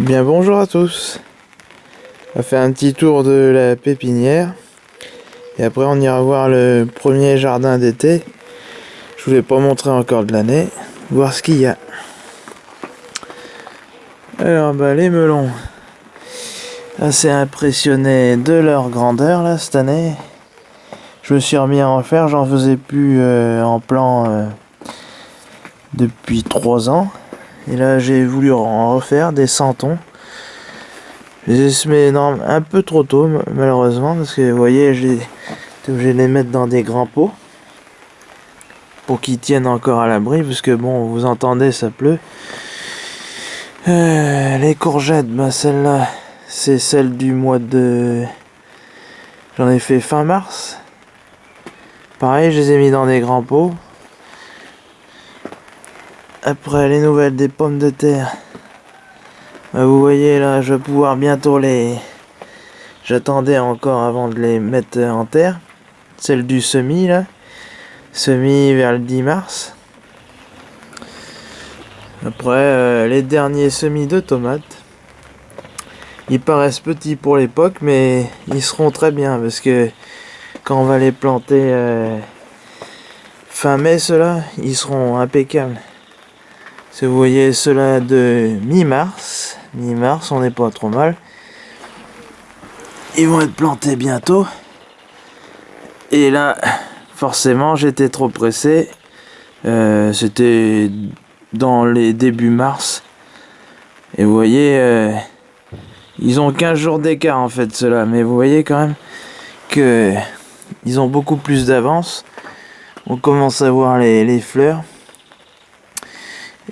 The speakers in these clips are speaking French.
Eh bien bonjour à tous. On va faire un petit tour de la pépinière. Et après on ira voir le premier jardin d'été. Je vous l'ai pas montré encore de l'année. Voir ce qu'il y a. Alors bah les melons. Assez impressionné de leur grandeur là cette année. Je me suis remis à en faire. J'en faisais plus euh, en plan euh, depuis 3 ans et là, j'ai voulu en refaire des santons. Je les ai semés un peu trop tôt, malheureusement, parce que vous voyez, j'ai été obligé de les mettre dans des grands pots pour qu'ils tiennent encore à l'abri, parce que bon, vous entendez, ça pleut. Euh, les courgettes, bah celle-là, c'est celle du mois de... J'en ai fait fin mars. Pareil, je les ai mis dans des grands pots. Après les nouvelles des pommes de terre. Vous voyez là, je vais pouvoir bientôt les... J'attendais encore avant de les mettre en terre. Celle du semis là. Semis vers le 10 mars. Après euh, les derniers semis de tomates. Ils paraissent petits pour l'époque mais ils seront très bien parce que quand on va les planter euh, fin mai ceux-là, ils seront impeccables. Si vous voyez cela de mi-mars, mi-mars, on n'est pas trop mal. Ils vont être plantés bientôt. Et là, forcément, j'étais trop pressé. Euh, c'était dans les débuts mars. Et vous voyez, euh, ils ont 15 jours d'écart en fait, cela. Mais vous voyez quand même que ils ont beaucoup plus d'avance. On commence à voir les, les fleurs.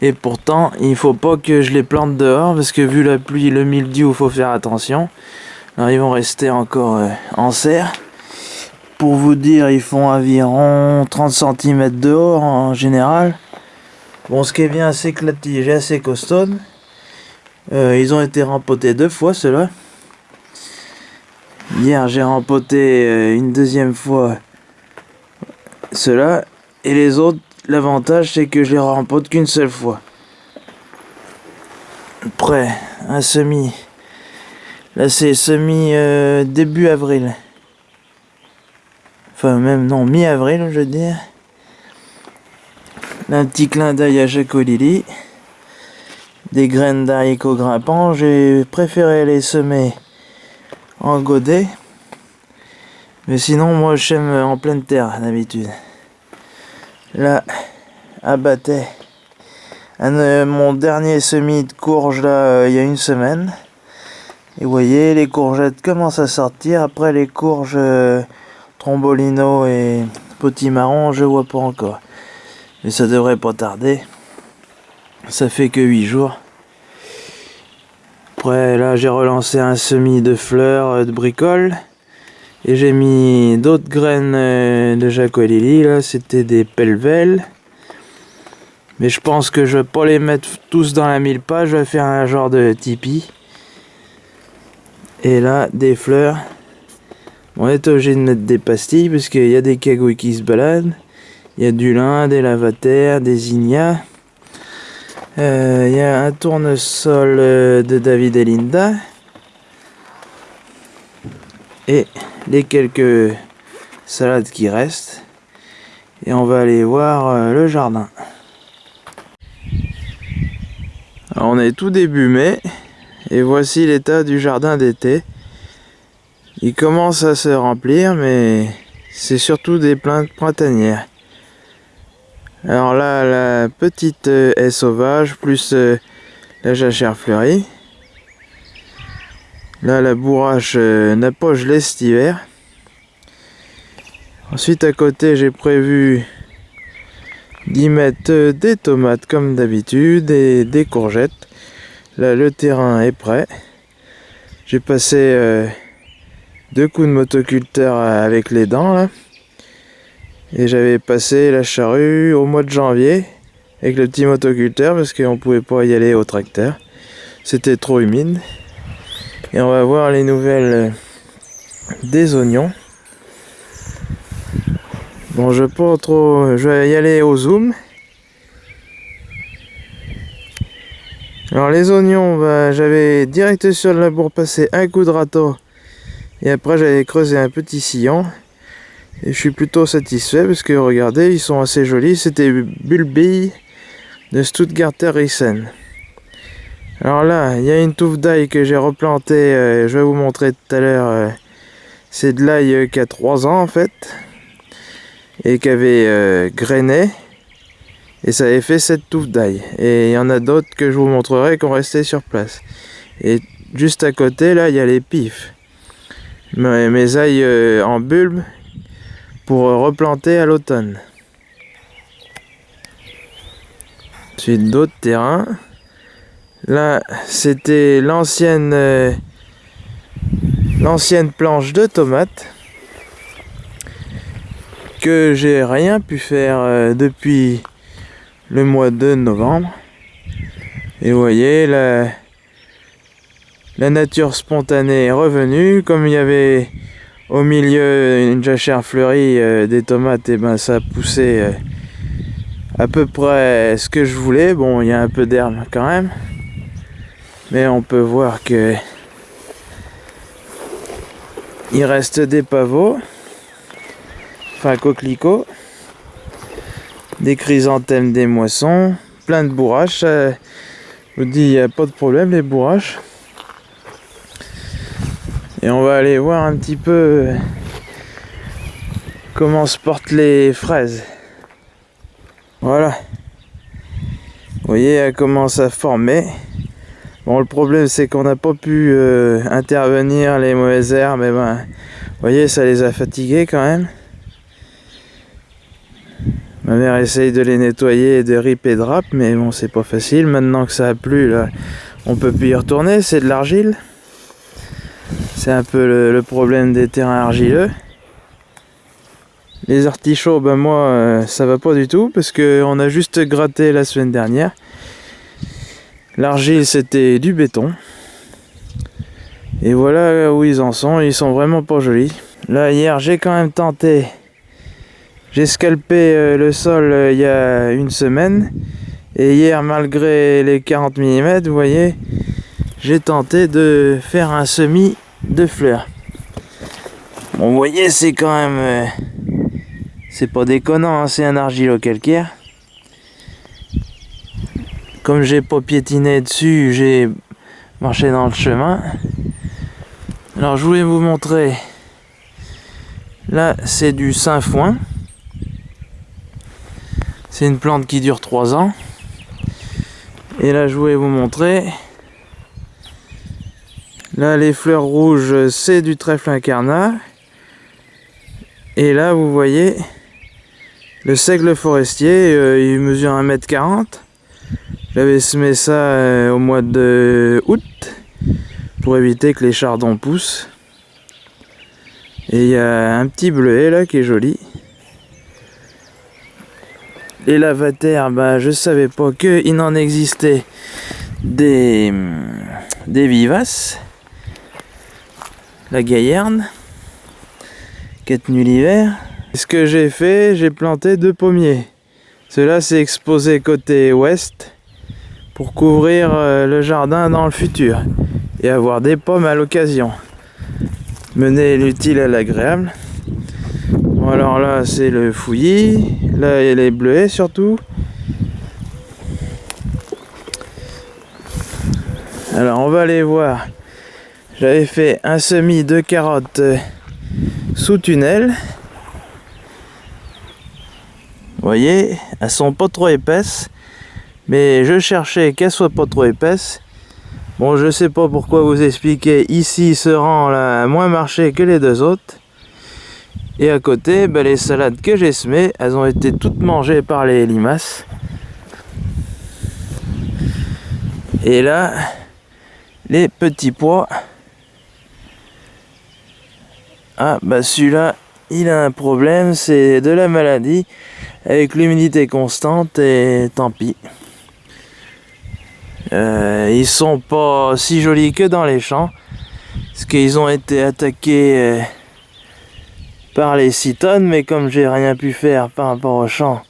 Et pourtant, il faut pas que je les plante dehors parce que vu la pluie, le mildiou, il faut faire attention. Alors ils vont rester encore euh, en serre. Pour vous dire, ils font environ 30 cm dehors en général. Bon, ce qui est bien, c'est que la tige est assez costaud. Euh, ils ont été rempotés deux fois, ceux-là. Hier, j'ai rempoté euh, une deuxième fois ceux-là. Et les autres, L'avantage, c'est que je les rempote qu'une seule fois. Après, un semi. Là, c'est semi euh, début avril. Enfin, même non, mi-avril, je veux dire. un petit clin d'œil à Jaco Lily. Des graines d'haricots grimpants. J'ai préféré les semer en godet. Mais sinon, moi, j'aime en pleine terre, d'habitude. Là, abattait euh, mon dernier semis de courge là euh, il y a une semaine. Et voyez, les courgettes commencent à sortir. Après les courges euh, trombolino et potimarron, je vois pas encore. Mais ça devrait pas tarder. Ça fait que 8 jours. Après là j'ai relancé un semis de fleurs de bricole. Et j'ai mis d'autres graines de Jacolili, là, c'était des pelvelles. Mais je pense que je vais pas les mettre tous dans la mille pas, je vais faire un genre de tipi. Et là, des fleurs. On est obligé de mettre des pastilles parce qu'il y a des cagouilles qui se baladent. Il y a du lin, des lavataires, des ignas. Euh, il y a un tournesol euh, de David et Linda. Et les quelques salades qui restent et on va aller voir euh, le jardin. On est tout début mai et voici l'état du jardin d'été. Il commence à se remplir mais c'est surtout des plantes printanières. Alors là la petite euh, haie sauvage plus euh, la jachère fleurie. Là, la bourrache euh, n'a pas gelé cet hiver. Ensuite, à côté, j'ai prévu d'y mettre euh, des tomates comme d'habitude et des courgettes. Là, le terrain est prêt. J'ai passé euh, deux coups de motoculteur avec les dents là. Et j'avais passé la charrue au mois de janvier avec le petit motoculteur parce qu'on pouvait pas y aller au tracteur. C'était trop humide. Et on va voir les nouvelles euh, des oignons. Bon, je pas trop... Je vais y aller au zoom. Alors les oignons, bah, j'avais direct sur le labour passé un coup de râteau et après j'avais creusé un petit sillon et je suis plutôt satisfait parce que regardez, ils sont assez jolis. C'était Bulbi de Stuttgarter Riesen. Alors là, il y a une touffe d'ail que j'ai replanté, euh, je vais vous montrer tout à l'heure. Euh, c'est de l'ail euh, qui a 3 ans en fait et qui avait grainé. Et ça avait fait cette touffe d'ail. Et il y en a d'autres que je vous montrerai qui ont resté sur place. Et juste à côté là il y a les pifs. Mes, mes ails euh, en bulbe pour replanter à l'automne. Ensuite d'autres terrains. Là c'était l'ancienne euh, l'ancienne planche de tomates que j'ai rien pu faire euh, depuis le mois de novembre. Et vous voyez, la, la nature spontanée est revenue. Comme il y avait au milieu une jachère fleurie euh, des tomates, et ben ça a poussé euh, à peu près ce que je voulais. Bon, il y a un peu d'herbe quand même. Mais on peut voir que il reste des pavots, enfin coquelicots des chrysanthèmes, des moissons, plein de bourraches. je vous dis, il n'y a pas de problème, les bourraches. Et on va aller voir un petit peu comment se portent les fraises. Voilà. Vous voyez, elles commencent à former. Bon, le problème, c'est qu'on n'a pas pu euh, intervenir les mauvaises herbes. Mais ben, vous voyez, ça les a fatiguées quand même. Ma mère essaye de les nettoyer de rip et de rap, mais bon, c'est pas facile. Maintenant que ça a plu, là, on peut plus y retourner, c'est de l'argile. C'est un peu le, problème des terrains argileux. Les artichauts, ben moi, euh, ça va pas du tout, parce qu'on a juste gratté la semaine dernière. L'argile, c'était du béton. Et voilà où ils en sont, ils sont vraiment pas jolis. Là, hier, j'ai quand même tenté j'ai scalpé euh, le sol euh, il y a une semaine. Et hier, malgré les 40 mm, vous voyez, j'ai tenté de faire un semis de fleurs. Bon, vous voyez, c'est quand même... Euh, c'est pas déconnant, hein, c'est un argilo-calcaire. Comme j'ai pas piétiné dessus, j'ai marché dans le chemin. Alors, je voulais vous montrer... Là, c'est du sainfoin. C'est une plante qui dure 3 ans. Et là, je voulais vous montrer. Là, les fleurs rouges, c'est du trèfle incarnat. Et là, vous voyez, le seigle forestier, euh, il mesure 1m40. J'avais semé ça euh, au mois de août pour éviter que les chardons poussent. Et il y a un petit bleuet là qui est joli. Lavataires, bah, je savais pas qu'il n'en existait des, des vivaces. La gaillarde, qui est tenue l'hiver. Ce que j'ai fait, j'ai planté deux pommiers. Cela s'est exposé côté ouest pour couvrir euh, le jardin dans le futur et avoir des pommes à l'occasion. Mener l'utile à l'agréable. Alors là, c'est le fouillis. Là, il est bleuet surtout. Alors, on va aller voir. J'avais fait un semis de carottes euh, sous tunnel. Vous voyez, elles sont pas trop épaisses. Mais je cherchais qu'elles soient pas trop épaisses. Bon, je sais pas pourquoi vous expliquer. Ici, ce rang là a moins marché que les deux autres. Et à côté, ben, les salades que j'ai semées, elles ont été toutes mangées par les limaces. Et là, les petits pois. Ah, bah celui-là, il a un problème, c'est de la maladie avec l'humidité constante et tant pis. Euh, ils sont pas si jolis que dans les champs, parce qu'ils ont été attaqués... Euh, par les 6 tonnes, mais comme j'ai rien pu faire par rapport au champ,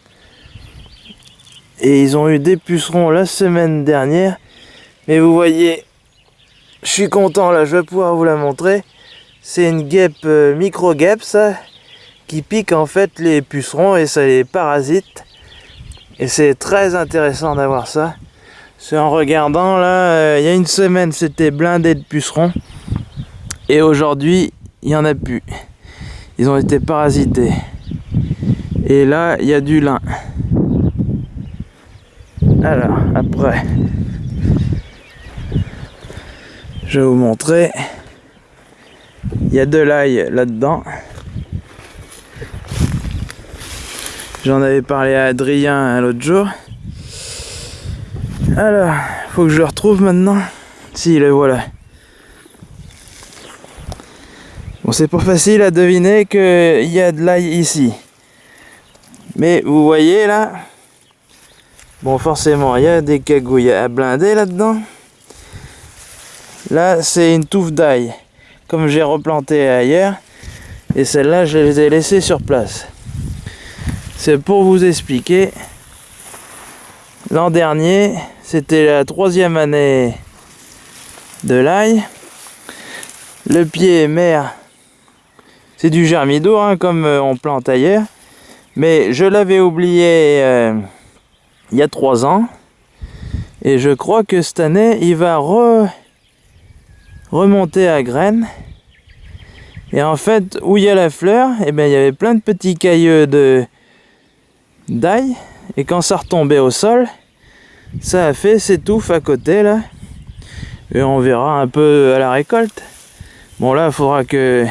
et ils ont eu des pucerons la semaine dernière, Mais vous voyez, je suis content là, je vais pouvoir vous la montrer. C'est une guêpe euh, micro-guêpe ça, qui pique en fait les pucerons et ça les parasite. Et c'est très intéressant d'avoir ça. C'est en regardant là, euh, il y a une semaine c'était blindé de pucerons. Et aujourd'hui, il n'y en a plus. Ils ont été parasités. Et là, il y a du lin. Alors, après, je vais vous montrer. Il y a de l'ail là-dedans. J'en avais parlé à Adrien l'autre jour. Alors, faut que je le retrouve maintenant. Si, le voilà. C'est pas facile à deviner qu'il y a de l'ail ici. Mais vous voyez là, bon forcément il y a des cagouilles à blinder là-dedans. Là c'est une touffe d'ail, comme j'ai replanté ailleurs. Et celle-là je les ai laissées sur place. C'est pour vous expliquer. L'an dernier, c'était la troisième année de l'ail. Le pied mère c'est du germido, hein, comme euh, on plante ailleurs. Mais je l'avais oublié euh, il y a trois ans. Et je crois que cette année, il va remonter à graines. Et en fait, où il y a la fleur, eh bien, il y avait plein de petits cailleux de d'ail. Et quand ça retombait au sol, ça a fait ses touffes à côté là. Et on verra un peu à la récolte. Bon là, il faudra que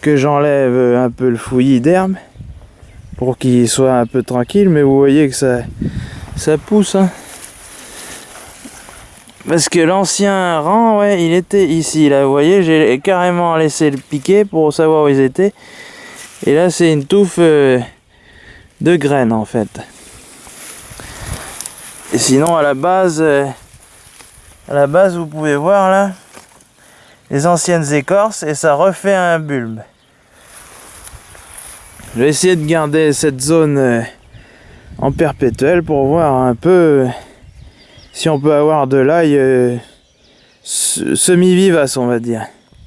que j'enlève un peu le fouillis d'herbe pour qu'il soit un peu tranquille mais vous voyez que ça pousse hein. parce que l'ancien rang ouais il était ici. Là vous voyez j'ai carrément laissé le piquer pour savoir où ils étaient. Et là c'est une touffe euh, de graines en fait. Et sinon à la base euh, à la base vous pouvez voir là les anciennes écorces et ça refait un bulbe. Je vais essayer de garder cette zone euh, en perpétuel pour voir un peu euh, si on peut avoir de l'ail euh, semi-vivace on va dire.